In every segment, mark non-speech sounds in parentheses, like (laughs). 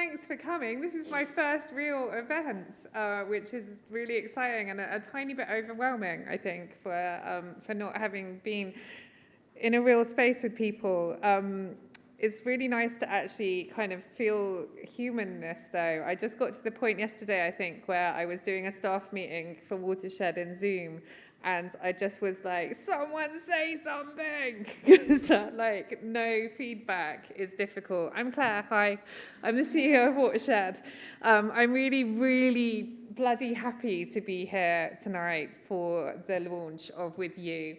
thanks for coming. This is my first real event, uh, which is really exciting and a, a, tiny bit overwhelming, I think, for, um, for not having been in a real space with people. Um, it's really nice to actually kind of feel humanness though. I just got to the point yesterday, I think, where I was doing a staff meeting for Watershed in Zoom and I just was like, someone say something. (laughs) Because uh, like no feedback is difficult. I'm Claire, hi. I'm the CEO of Watershed. Um, I'm really, really bloody happy to be here tonight for the launch of With You.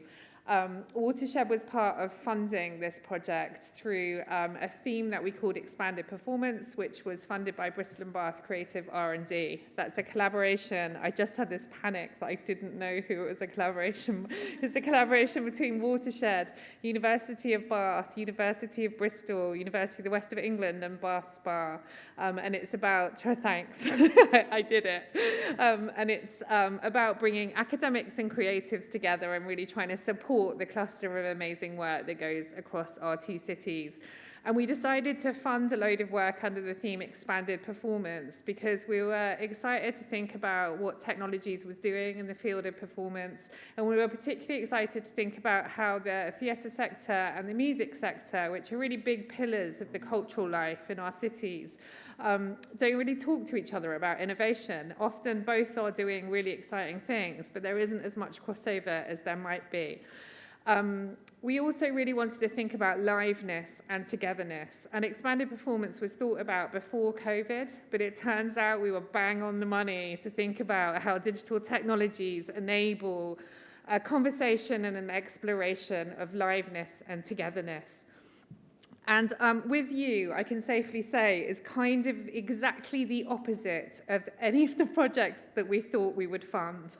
Um, Watershed was part of funding this project through um, a theme that we called Expanded Performance, which was funded by Bristol and Bath Creative R&D. That's a collaboration. I just had this panic that I didn't know who it was a collaboration. (laughs) it's a collaboration between Watershed, University of Bath, University of Bristol, University of the West of England, and Bath Spa. Um, and it's about, (laughs) thanks, (laughs) I did it. Um, and it's um, about bringing academics and creatives together and really trying to support support the cluster of amazing work that goes across our two cities. And we decided to fund a load of work under the theme expanded performance because we were excited to think about what technologies was doing in the field of performance. And we were particularly excited to think about how the theatre sector and the music sector, which are really big pillars of the cultural life in our cities, um, don't really talk to each other about innovation. Often both are doing really exciting things, but there isn't as much crossover as there might be. Um, we also really wanted to think about liveness and togetherness. And expanded performance was thought about before COVID, but it turns out we were bang on the money to think about how digital technologies enable a conversation and an exploration of liveness and togetherness. And um, with you, I can safely say, is kind of exactly the opposite of any of the projects that we thought we would fund.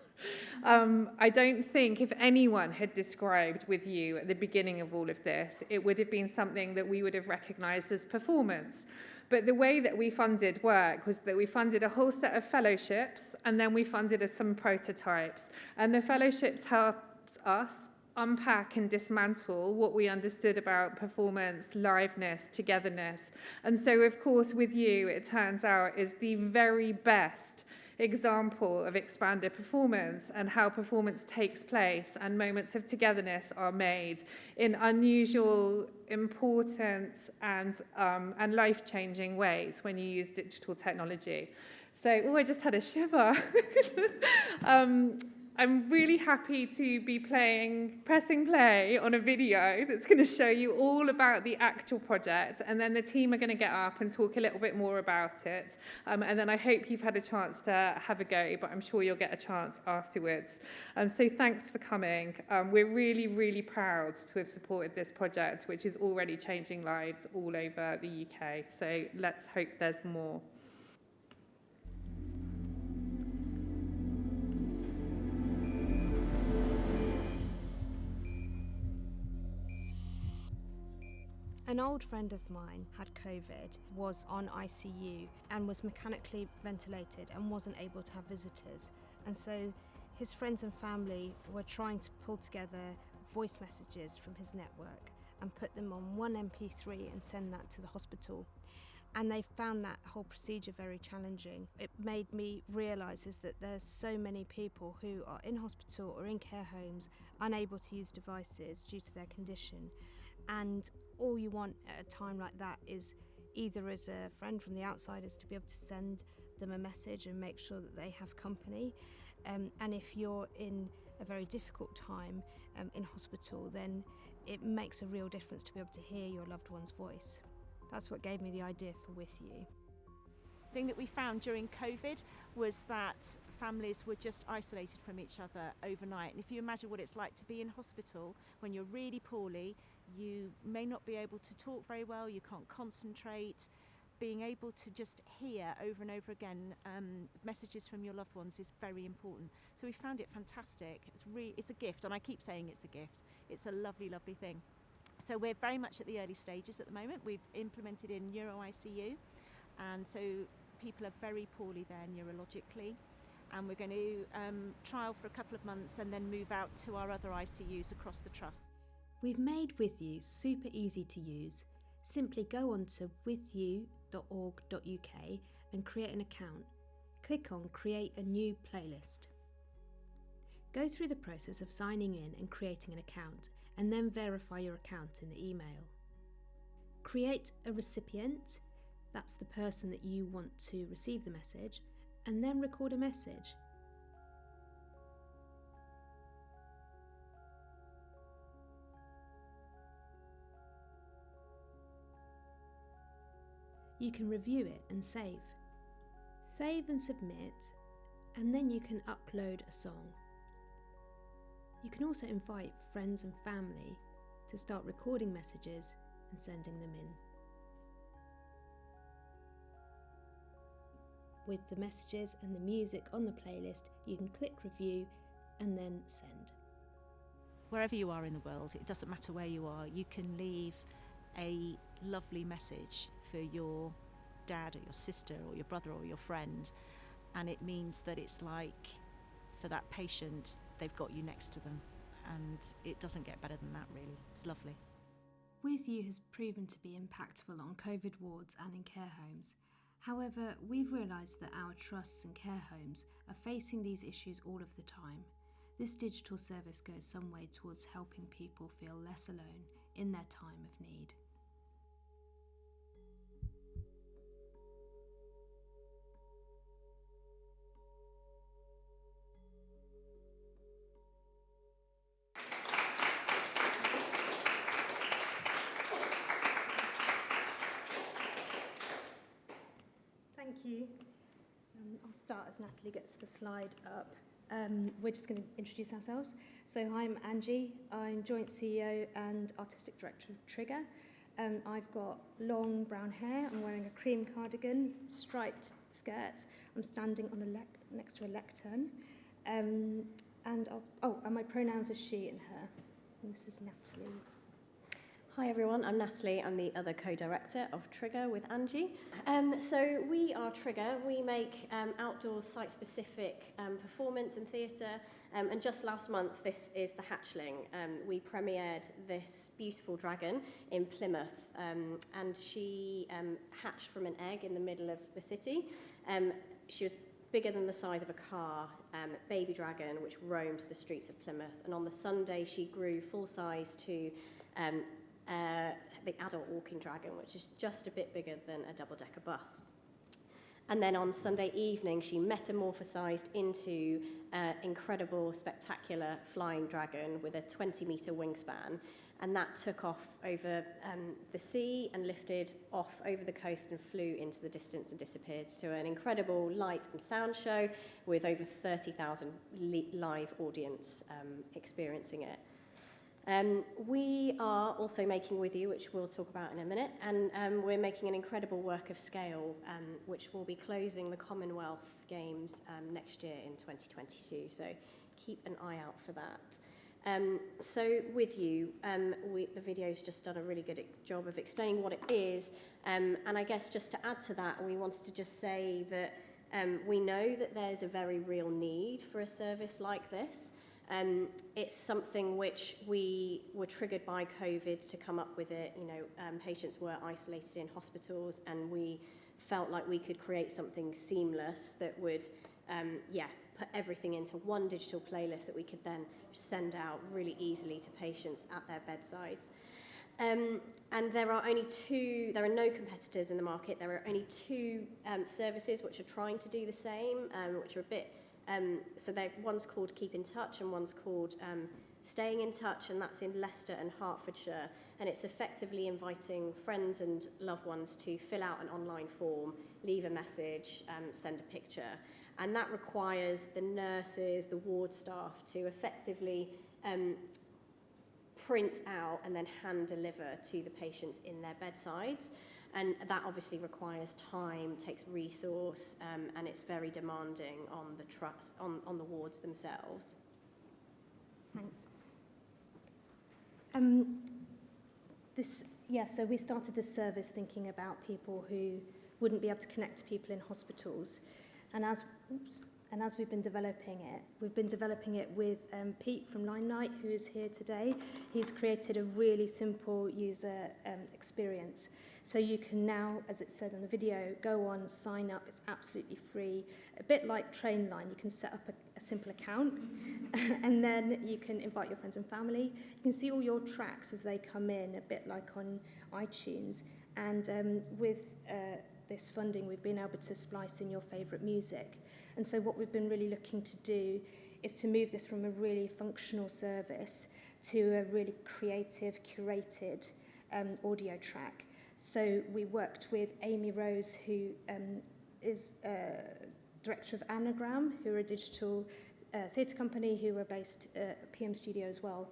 Um, I don't think if anyone had described with you at the beginning of all of this, it would have been something that we would have recognized as performance. But the way that we funded work was that we funded a whole set of fellowships and then we funded some prototypes. And the fellowships helped us unpack and dismantle what we understood about performance, liveness, togetherness. And so, of course, with you, it turns out is the very best example of expanded performance and how performance takes place and moments of togetherness are made in unusual, important and, um, and life-changing ways when you use digital technology. So, oh, I just had a shiver. (laughs) um, I'm really happy to be playing, pressing play on a video that's going to show you all about the actual project and then the team are going to get up and talk a little bit more about it um, and then I hope you've had a chance to have a go but I'm sure you'll get a chance afterwards. Um, so thanks for coming. Um, we're really, really proud to have supported this project which is already changing lives all over the UK. So let's hope there's more. An old friend of mine had COVID, was on ICU, and was mechanically ventilated and wasn't able to have visitors. And so his friends and family were trying to pull together voice messages from his network and put them on one MP3 and send that to the hospital. And they found that whole procedure very challenging. It made me realise is that there's so many people who are in hospital or in care homes unable to use devices due to their condition. And all you want at a time like that is either as a friend from the outsiders to be able to send them a message and make sure that they have company. Um, and if you're in a very difficult time um, in hospital, then it makes a real difference to be able to hear your loved one's voice. That's what gave me the idea for With You. Thing that we found during COVID was that families were just isolated from each other overnight. And if you imagine what it's like to be in hospital when you're really poorly, you may not be able to talk very well, you can't concentrate. Being able to just hear over and over again um, messages from your loved ones is very important. So we found it fantastic. It's really, it's a gift, and I keep saying it's a gift. It's a lovely, lovely thing. So we're very much at the early stages at the moment. We've implemented in Neuro ICU, and so people are very poorly there neurologically. And we're going to um, trial for a couple of months and then move out to our other ICUs across the trust. We've made With You super easy to use. Simply go on to withyou.org.uk and create an account. Click on Create a New Playlist. Go through the process of signing in and creating an account, and then verify your account in the email. Create a recipient, that's the person that you want to receive the message, and then record a message. You can review it and save. Save and submit, and then you can upload a song. You can also invite friends and family to start recording messages and sending them in. With the messages and the music on the playlist, you can click review and then send. Wherever you are in the world, it doesn't matter where you are, you can leave a lovely message for your dad or your sister or your brother or your friend. And it means that it's like for that patient, they've got you next to them. And it doesn't get better than that, really. It's lovely. With You has proven to be impactful on COVID wards and in care homes. However, we've realised that our trusts and care homes are facing these issues all of the time. This digital service goes some way towards helping people feel less alone in their time of need. I'll start as Natalie gets the slide up. Um, we're just going to introduce ourselves. So I'm Angie. I'm joint CEO and artistic director of Trigger. Um, I've got long brown hair. I'm wearing a cream cardigan, striped skirt. I'm standing on a next to a lectern. Um, and I'll, oh, and my pronouns are she and her. And this is Natalie. Hi everyone, I'm Natalie. I'm the other co-director of Trigger with Angie. Um, so we are Trigger. We make um, outdoor site-specific um, performance and theatre. Um, and just last month, this is the Hatchling. Um, we premiered this beautiful dragon in Plymouth, um, and she hatched from an egg in the middle of the city. She was bigger than the size of a car, um, baby dragon, which roamed the streets of Plymouth. And on the Sunday, she grew full size to um, uh, the adult walking dragon, which is just a bit bigger than a double decker bus. And then on Sunday evening, she metamorphosized into an incredible, spectacular flying dragon with a 20 meter wingspan. And that took off over um, the sea and lifted off over the coast and flew into the distance and disappeared to an incredible light and sound show with over 30,000 li- live audience um, experiencing it. Um, we are also making with you, which we'll talk about in a minute, and um, we're making an incredible work of scale, um, which will be closing the Commonwealth Games um, next year in 2022. So keep an eye out for that. Um, so with you, um, we, the video's just done a really good job of explaining what it is, and I guess just to add to that, we wanted to just say that we know that there's a very real need for a service like this. Um, it's something which we were triggered by COVID to come up with it. You know, um, patients were isolated in hospitals, and we felt like we could create something seamless that would, um, yeah, put everything into one digital playlist that we could then send out really easily to patients at their bedsides. Um, and there are only two, there are no competitors in the market. There are only two um, services which are trying to do the same, um, which are a bit Um, so one's called Keep in Touch and one's called um, Staying in Touch, and that's in Leicester and Hertfordshire. And it's effectively inviting friends and loved ones to fill out an online form, leave a message, um, send a picture. And that requires the nurses, the ward staff to effectively um, print out and then hand deliver to the patients in their bedsides. And that obviously requires time, takes resource, um, and it's very demanding on the trust, on, on the wards themselves. Thanks. Um, this, yeah, so we started this service thinking about people who wouldn't be able to connect to people in hospitals. And as, oops, and as we've been developing it, we've been developing it with um, Pete from Limelight, who is here today. He's created a really simple user um, experience. So you can now, as it said in the video, go on, sign up. It's absolutely free. A bit like Trainline, you can set up a, a simple account, (laughs) and then you can invite your friends and family. You can see all your tracks as they come in, a bit like on iTunes. And um, with uh, this funding, we've been able to splice in your favourite music. And so what we've been really looking to do is to move this from a really functional service to a really creative, curated um, audio track. So we worked with Amy Rose, who um, is uh, director of Anagram, who are a digital uh, theatre company who are based uh, at PM Studio as well.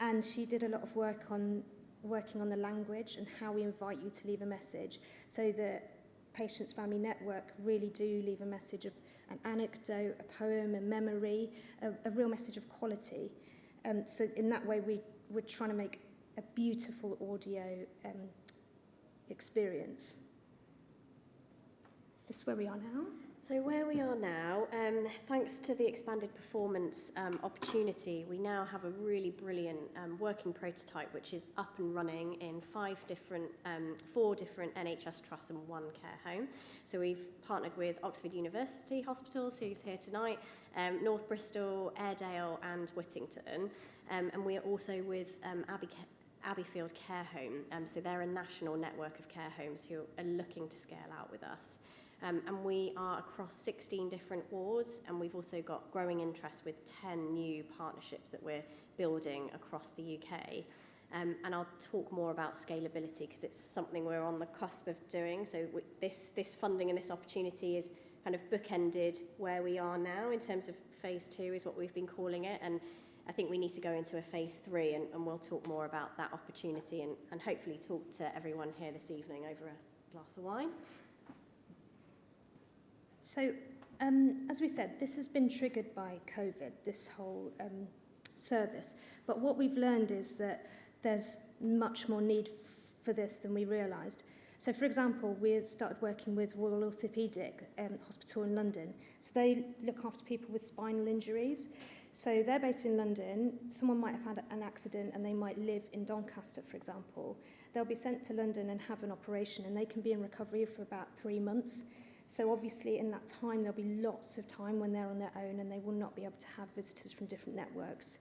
And she did a lot of work on working on the language and how we invite you to leave a message so that Patients Family Network really do leave a message of an anecdote, a poem, a memory, a, a real message of quality. Um, so in that way, we, we're trying to make a beautiful audio um, experience. This is where we are now. So where we are now, um, thanks to the expanded performance um, opportunity, we now have a really brilliant um, working prototype which is up and running in five different, um, four different NHS trusts and one care home. So we've partnered with Oxford University Hospitals, who's here tonight, um, North Bristol, Airedale and Whittington. Um, and we are also with Abbey Abbeyfield Care Home. So they're a national network of care homes who are looking to scale out with us. Um, and we are across 16 different wards, and we've also got growing interest with 10 new partnerships that we're building across the UK. Um, and I'll talk more about scalability because it's something we're on the cusp of doing. So this, this funding and this opportunity is kind of bookended where we are now in terms of phase two is what we've been calling it. And I think we need to go into a phase three and, and we'll talk more about that opportunity and, and hopefully talk to everyone here this evening over a glass of wine. So, um, as we said, this has been triggered by COVID, this whole um, service. But what we've learned is that there's much more need for this than we realised. So, for example, we started working with Royal Orthopaedic um, Hospital in London. So they look after people with spinal injuries. So they're based in London. Someone might have had an accident and they might live in Doncaster, for example. They'll be sent to London and have an operation, and they can be in recovery for about three months. So obviously in that time there'll be lots of time when they're on their own and they will not be able to have visitors from different networks.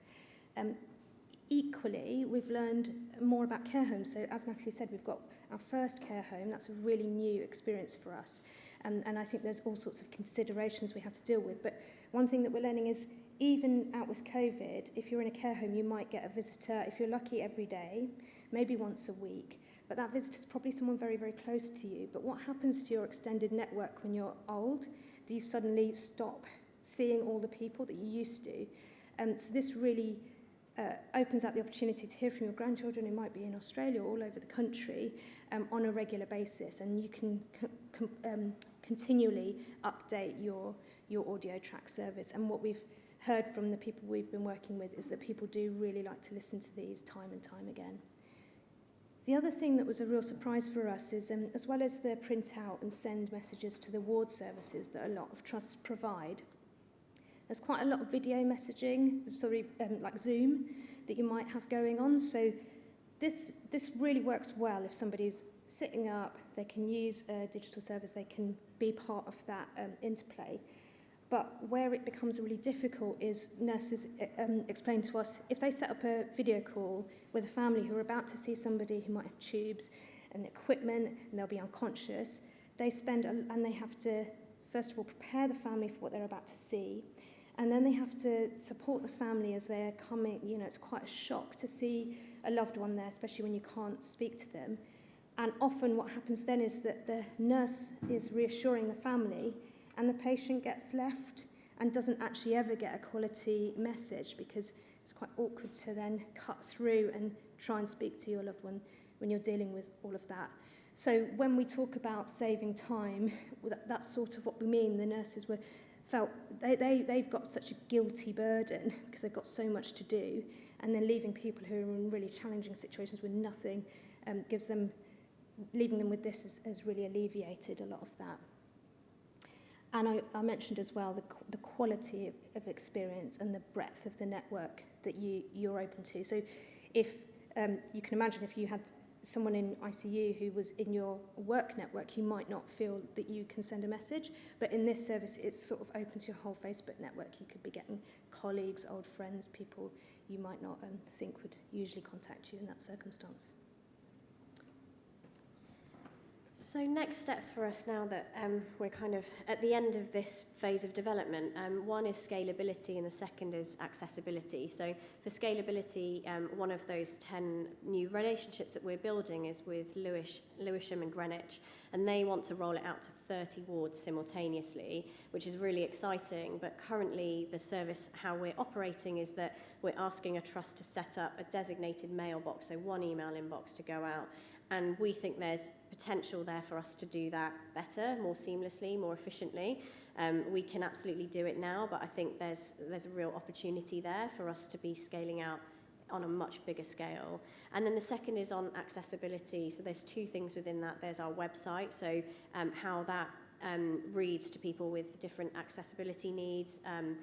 Um, equally, we've learned more about care homes. So as Natalie said, we've got our first care home. That's a really new experience for us. And, and I think there's all sorts of considerations we have to deal with. But one thing that we're learning is even out with COVID, if you're in a care home, you might get a visitor, if you're lucky, every day, maybe once a week. But that visitor is probably someone very, very close to you. But what happens to your extended network when you're old? Do you suddenly stop seeing all the people that you used to? And so this really uh, opens up the opportunity to hear from your grandchildren who might be in Australia or all over the country um, on a regular basis. And you can um, continually update your, your audio track service. And what we've heard from the people we've been working with is that people do really like to listen to these time and time again. The other thing that was a real surprise for us is, um, as well as the print out and send messages to the ward services that a lot of trusts provide, there's quite a lot of video messaging, sorry, um, like Zoom, that you might have going on. So this, this really works well if somebody's sitting up, they can use a digital service, they can be part of that um, interplay. But where it becomes really difficult is nurses um, explain to us if they set up a video call with a family who are about to see somebody who might have tubes and equipment and they'll be unconscious, they spend and they have to first of all prepare the family for what they're about to see and then they have to support the family as they're coming you know it's quite a shock to see a loved one there especially when you can't speak to them. And often what happens then is that the nurse is reassuring the family and the patient gets left and doesn't actually ever get a quality message because it's quite awkward to then cut through and try and speak to your loved one when you're dealing with all of that. So when we talk about saving time, that's sort of what we mean. The nurses were felt they, they, they've got such a guilty burden because they've got so much to do and then leaving people who are in really challenging situations with nothing um, gives them leaving them with this has, has really alleviated a lot of that. And I, I mentioned as well the, the quality of, of experience and the breadth of the network that you, you're open to. So if um, you can imagine if you had someone in ICU who was in your work network, you might not feel that you can send a message. But in this service, it's sort of open to your whole Facebook network. You could be getting colleagues, old friends, people you might not um, think would usually contact you in that circumstance. So next steps for us now that um, we're kind of at the end of this phase of development, um, one is scalability and the second is accessibility. So for scalability, um, one of those 10 new relationships that we're building is with Lewis, Lewisham and Greenwich, and they want to roll it out to 30 wards simultaneously, which is really exciting. But currently, the service, how we're operating is that we're asking a trust to set up a designated mailbox, so one email inbox to go out, and we think there's potential there for us to do that better, more seamlessly, more efficiently. Um, we can absolutely do it now, but I think there's there's a real opportunity there for us to be scaling out on a much bigger scale. And then the second is on accessibility. So there's two things within that. There's our website, so um, how that um, reads to people with different accessibility needs, um,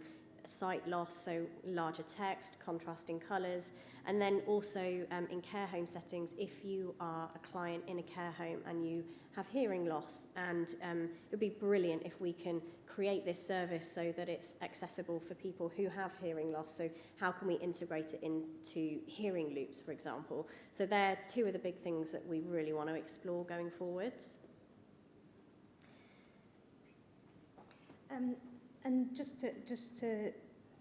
sight loss, so larger text, contrasting colours, and then also um, in care home settings, if you are a client in a care home and you have hearing loss, and um, it would be brilliant if we can create this service so that it's accessible for people who have hearing loss. So how can we integrate it into hearing loops, for example? So they're two of the big things that we really want to explore going forwards. Um, and just to, just to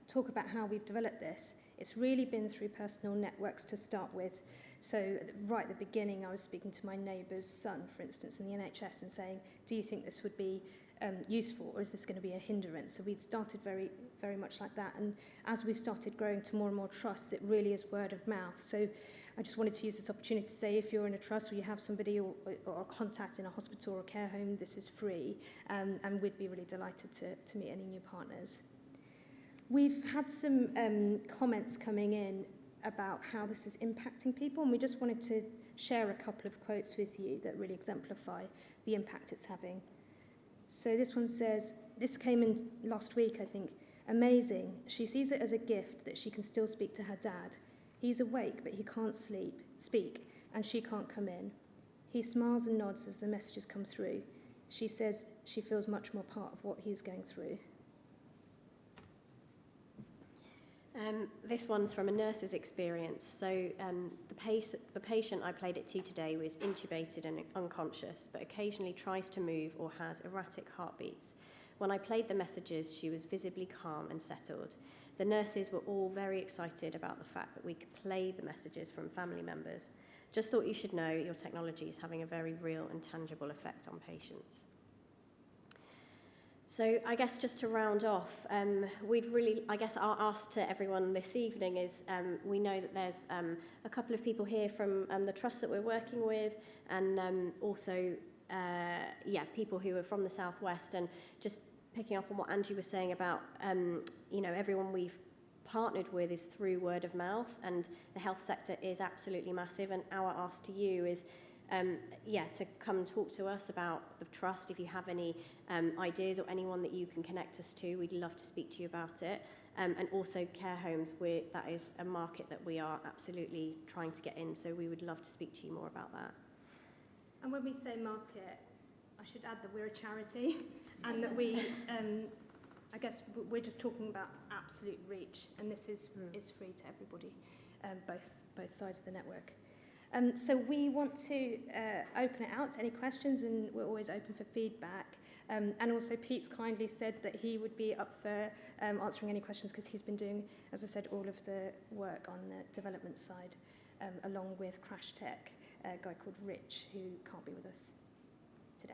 talk about how we've developed this, it's really been through personal networks to start with. So right at the beginning, I was speaking to my neighbour's son, for instance, in the NHS and saying, do you think this would be um, useful or is this going to be a hindrance? So we'd started very, very much like that. And as we've started growing to more and more trusts, it really is word of mouth. So I just wanted to use this opportunity to say if you're in a trust or you have somebody or, or a contact in a hospital or a care home, this is free. Um, and we'd be really delighted to, to meet any new partners. We've had some um, comments coming in about how this is impacting people, and we just wanted to share a couple of quotes with you that really exemplify the impact it's having. So this one says, this came in last week, I think. Amazing. She sees it as a gift that she can still speak to her dad. He's awake, but he can't sleep, speak, and she can't come in. He smiles and nods as the messages come through. She says she feels much more part of what he's going through. Um, this one's from a nurse's experience. So um, the, pace, the patient I played it to today was intubated and unconscious, but occasionally tries to move or has erratic heartbeats. When I played the messages, she was visibly calm and settled. The nurses were all very excited about the fact that we could play the messages from family members. Just thought you should know your technology is having a very real and tangible effect on patients. So I guess just to round off, um, we'd really, I guess our ask to everyone this evening is um, we know that there's um, a couple of people here from um, the trust that we're working with and um, also, uh, yeah, people who are from the Southwest and just picking up on what Angie was saying about, um, you know, everyone we've partnered with is through word of mouth and the health sector is absolutely massive and our ask to you is um, yeah, to come talk to us about the trust. If you have any um, ideas or anyone that you can connect us to, we'd love to speak to you about it. Um, and also care homes, we're, that is a market that we are absolutely trying to get in, so we would love to speak to you more about that. And when we say market, I should add that we're a charity (laughs) and that we, um, I guess we're just talking about absolute reach and this is, mm. is free to everybody, um, both, both sides of the network. Um, so we want to uh, open it out to any questions and we're always open for feedback. Um, and also Pete's kindly said that he would be up for um, answering any questions because he's been doing, as I said, all of the work on the development side um, along with Crash Tech, a guy called Rich who can't be with us today.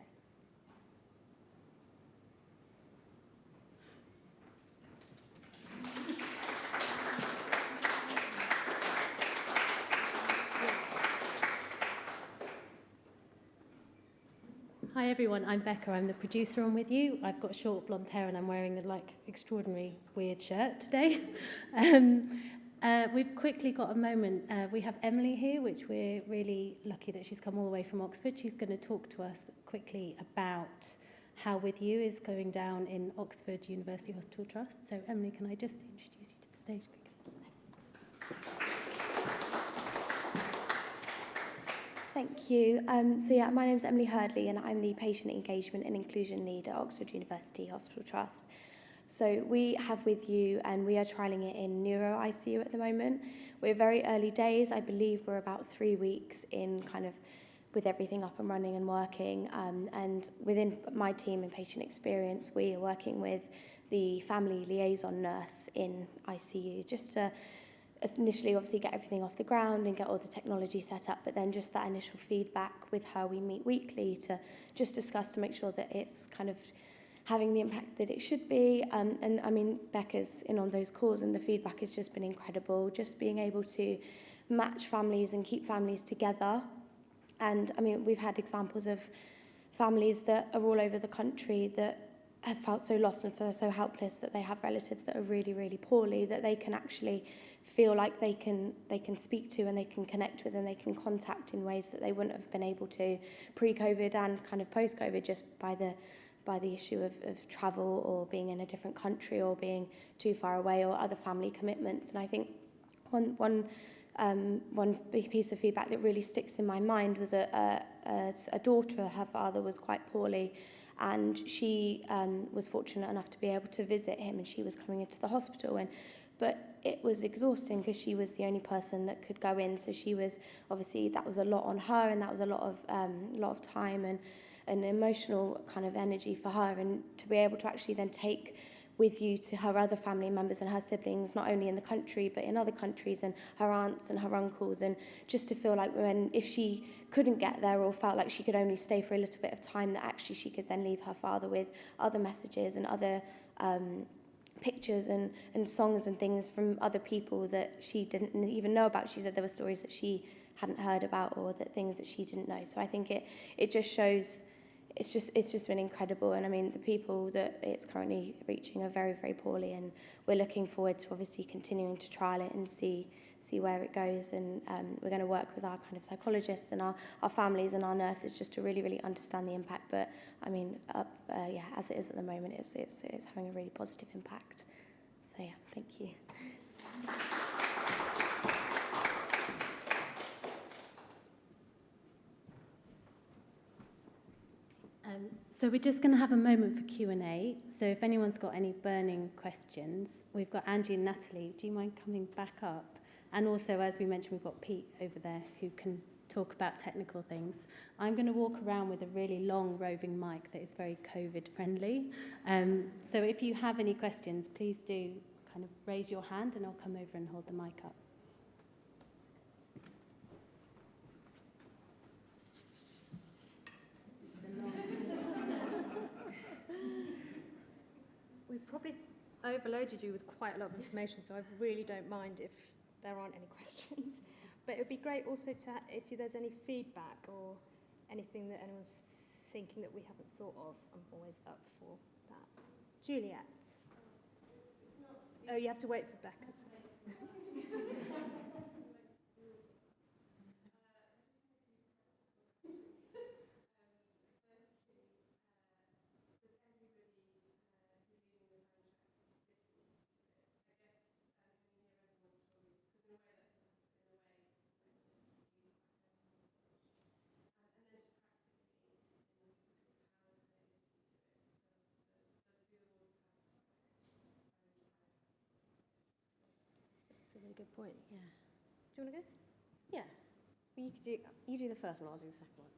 Hi everyone, I'm Becca. I'm the producer on with you. I've got short blonde hair and I'm wearing a like extraordinary weird shirt today. (laughs) um, uh, we've quickly got a moment. Uh, we have Emily here, which we're really lucky that she's come all the way from Oxford. She's going to talk to us quickly about How With You is going down in Oxford University Hospital Trust. So Emily, can I just introduce you to the stage quickly? Thank you. Um, so yeah, my name is Emily Hurdley and I'm the Patient Engagement and Inclusion Lead at Oxford University Hospital Trust. So we have with you and we are trialling it in neuro ICU at the moment. We're very early days. I believe we're about three weeks in kind of with everything up and running and working. Um, and within my team in patient experience, we are working with the family liaison nurse in ICU just to initially obviously get everything off the ground and get all the technology set up, but then just that initial feedback with her we meet weekly to just discuss to make sure that it's kind of having the impact that it should be. Um, and I mean, Becca's in on those calls and the feedback has just been incredible. Just being able to match families and keep families together. And I mean, we've had examples of families that are all over the country that have felt so lost and feel so helpless that they have relatives that are really, really poorly, that they can actually feel like they can they can speak to and they can connect with and they can contact in ways that they wouldn't have been able to pre-COVID and kind of post-COVID just by the by the issue of, of travel or being in a different country or being too far away or other family commitments. And I think one one um, one big piece of feedback that really sticks in my mind was a, a, a daughter, her father was quite poorly and she um, was fortunate enough to be able to visit him and she was coming into the hospital and but it was exhausting because she was the only person that could go in. So she was obviously that was a lot on her and that was a lot of um, lot of time and an emotional kind of energy for her and to be able to actually then take with you to her other family members and her siblings, not only in the country but in other countries, and her aunts and her uncles, and just to feel like when if she couldn't get there or felt like she could only stay for a little bit of time, that actually she could then leave her father with other messages and other um, pictures and, and songs and things from other people that she didn't even know about. She said there were stories that she hadn't heard about or that things that she didn't know. So I think it it just shows it's just it's just been incredible. And I mean the people that it's currently reaching are very very poorly. And we're looking forward to obviously continuing to trial it and see see where it goes. And um, we're going to work with our kind of psychologists and our, our families and our nurses just to really really understand the impact. But I mean up, uh, yeah as it is at the moment it's, it's, it's having a really positive impact. So yeah thank you Um, so we're just going to have a moment for Q&A. So if anyone's got any burning questions, we've got Angie and Natalie. Do you mind coming back up? And also, as we mentioned, we've got Pete over there who can talk about technical things. I'm going to walk around with a really long roving mic that is very COVID friendly. Um, so if you have any questions, please do kind of raise your hand and I'll come over and hold the mic up. Probably overloaded you with quite a lot of information, so I really don't mind if there aren't any (laughs) questions. But it would be great also to, if there's any feedback or anything that anyone's thinking that we haven't thought of, I'm always up for that. Juliet. Oh, you have to wait for Becca's. (laughs) That's a really good point. Yeah. Do you want to go? Yeah. Well, you could do you do the first one. I'll do the second one.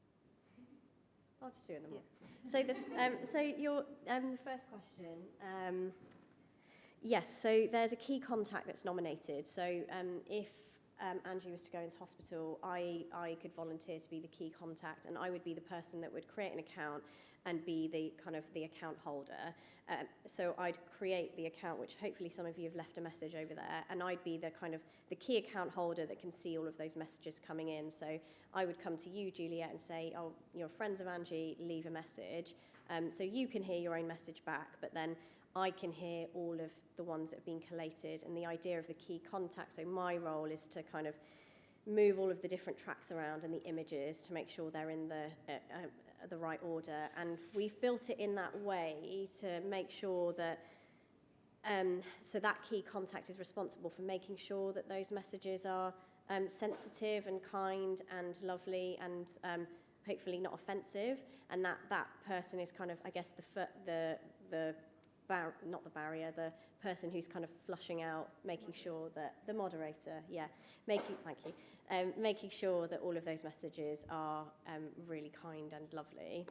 I'll just do them all. So the um, so your um, the first question. Um, yes. So there's a key contact that's nominated. So um, if um, Andrew was to go into hospital, I I could volunteer to be the key contact, and I would be the person that would create an account and be the kind of the account holder. Um, so I'd create the account, which hopefully some of you have left a message over there, and I'd be the kind of the key account holder that can see all of those messages coming in. So I would come to you, Juliet, and say, "Oh, you're friends of Angie. Leave a message." Um, so you can hear your own message back, but then I can hear all of the ones that have been collated. And the idea of the key contact. So my role is to kind of move all of the different tracks around and the images to make sure they're in the uh, uh, the right order. And we've built it in that way to make sure that um, so that key contact is responsible for making sure that those messages are um, sensitive and kind and lovely and um, hopefully not offensive. And that that person is kind of, I guess, the the the bar- not the barrier, the person who's kind of flushing out, making sure that the moderator, yeah, making thank you, um, making sure that all of those messages are um, really kind and lovely.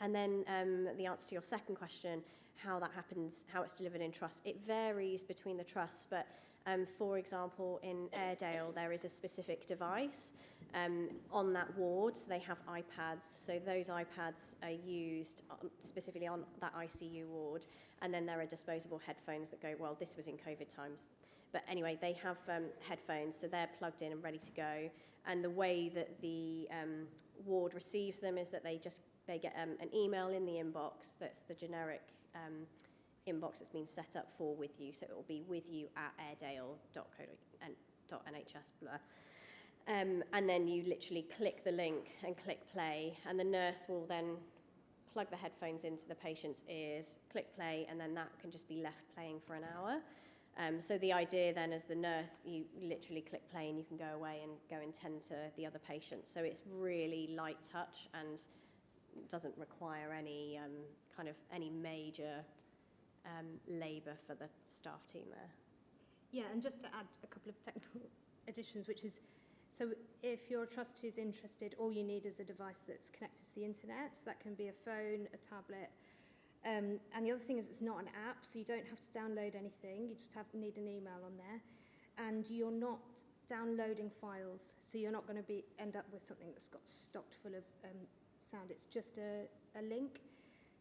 And then um, the answer to your second question, how that happens, how it's delivered in trusts, it varies between the trusts, but um, for example, in Airedale, there is a specific device um, on that ward. They have iPads. So those iPads are used specifically on that ICU ward. And then there are disposable headphones that go, well, this was in COVID times. But anyway, they have um, headphones, so they're plugged in and ready to go. And the way that the um, ward receives them is that they just they get um, an email in the inbox that's the generic um, inbox that's been set up for with you. So it will be with you at airedale.co.nhs. Blah. Um, and then you literally click the link and click play, and the nurse will then plug the headphones into the patient's ears, click play, and then that can just be left playing for an hour. Um, so the idea then as the nurse, you literally click play and you can go away and go and tend to the other patients. So it's really light touch and doesn't require any um, kind of any major um, labour for the staff team there. Yeah, and just to add a couple of technical (laughs) additions, which is so if your trustee is interested, all you need is a device that's connected to the internet. So that can be a phone, a tablet. Um, and the other thing is it's not an app, so you don't have to download anything. You just have need an email on there. And you're not downloading files, so you're not going to be end up with something that's got stocked full of um, sound. It's just a, a link.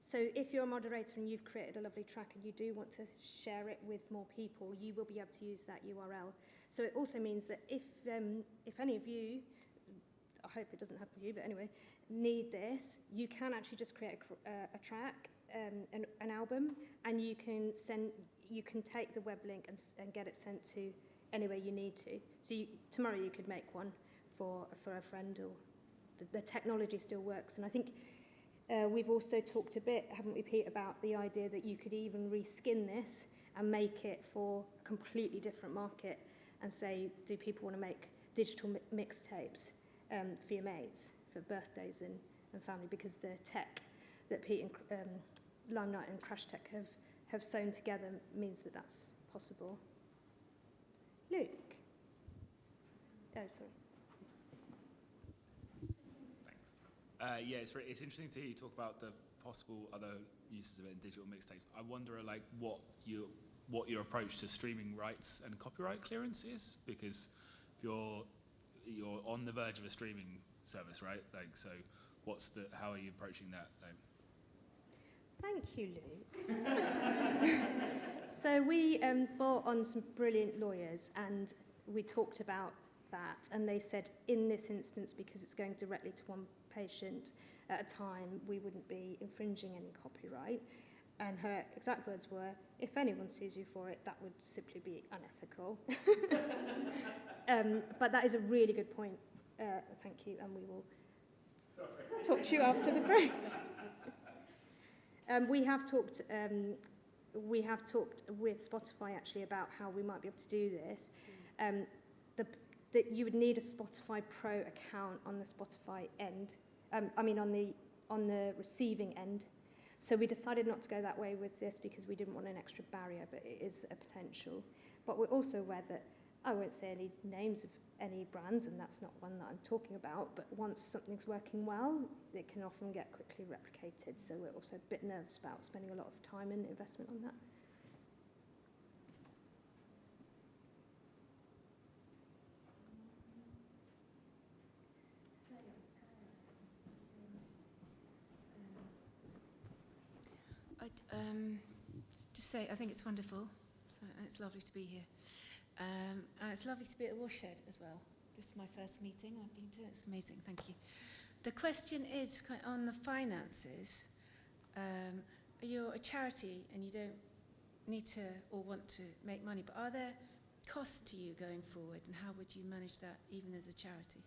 So if you're a moderator and you've created a lovely track and you do want to share it with more people, you will be able to use that URL. So it also means that if, um, if any of you, I hope it doesn't happen to you, but anyway, need this, you can actually just create a, uh, a track, um, an, an album, and you can send, you can take the web link and, and get it sent to anywhere you need to. So you, tomorrow you could make one for, for a friend or the, the technology still works. And I think uh, we've also talked a bit, haven't we, Pete, about the idea that you could even reskin this and make it for a completely different market and say, do people want to make digital mi mixtapes um, for your mates, for birthdays and, and family? Because the tech that Pete and um, Limelight and Crash Tech have, have sewn together means that that's possible. Luke? Oh, sorry. Uh, yeah, it's, it's interesting to hear you talk about the possible other uses of it in digital mixtapes. I wonder, like, what you what your approach to streaming rights and copyright clearance is, because if you're you're on the verge of a streaming service, right? Like, so what's the how are you approaching that? Thank you, Luke. (laughs) so we um, brought on some brilliant lawyers, and we talked about that, and they said in this instance, because it's going directly to one patient at a time, we wouldn't be infringing any copyright. And her exact words were, if anyone sues you for it, that would simply be unethical. (laughs) um, but that is a really good point. Uh, thank you, and we will talk to you after the break. um, we have talked. Um, we have talked with Spotify actually about how we might be able to do this. Um, that you would need a Spotify Pro account on the Spotify end um, I mean on the on the receiving end. So we decided not to go that way with this because we didn't want an extra barrier, but it is a potential. But we're also aware that I won't say any names of any brands, and that's not one that I'm talking about, but once something's working well, it can often get quickly replicated. So we're also a bit nervous about spending a lot of time and investment on that. um, just say I think it's wonderful. So, and it's lovely to be here. Um, and it's lovely to be at the Watershed as well. This is my first meeting I've been to. It's amazing. Thank you. The question is on the finances. Um, you're a charity and you don't need to or want to make money, but are there costs to you going forward, and how would you manage that even as a charity?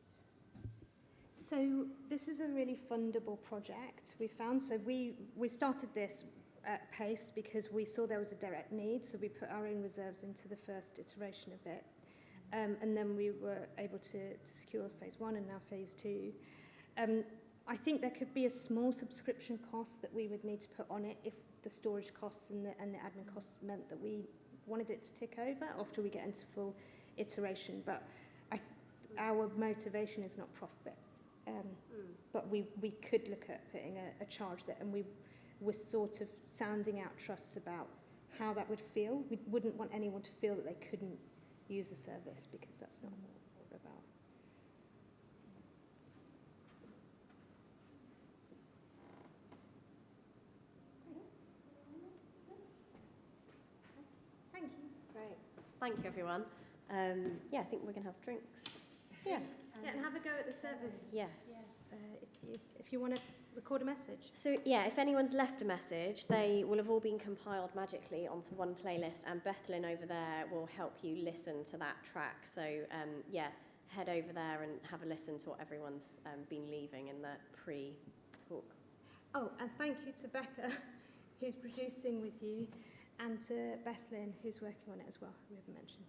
So this is a really fundable project we found. So we, we started this at pace because we saw there was a direct need. So we put our own reserves into the first iteration of it. Um, and then we were able to, to secure phase one and now phase two. Um, I think there could be a small subscription cost that we would need to put on it if the storage costs and the, and the admin costs meant that we wanted it to tick over after we get into full iteration. But I, our motivation is not profit. Um, but we, we could look at putting a, a charge there and we were sort of sounding out trusts about how that would feel. We wouldn't want anyone to feel that they couldn't use the service because that's not what we're about. Thank you. Great. Thank you, everyone. Um, yeah, I think we're going to have drinks. Yeah. Yeah, and have a go at the service. Yes. Uh, if you if you want to record a message. So, yeah, if anyone's left a message, they will have all been compiled magically onto one playlist, and Bethlyn over there will help you listen to that track. So, um, yeah, head over there and have a listen to what everyone's um, been leaving in the pre talk. Oh, and thank you to Becca, (laughs) who's producing with you, and to Bethlyn, who's working on it as well, we haven't mentioned.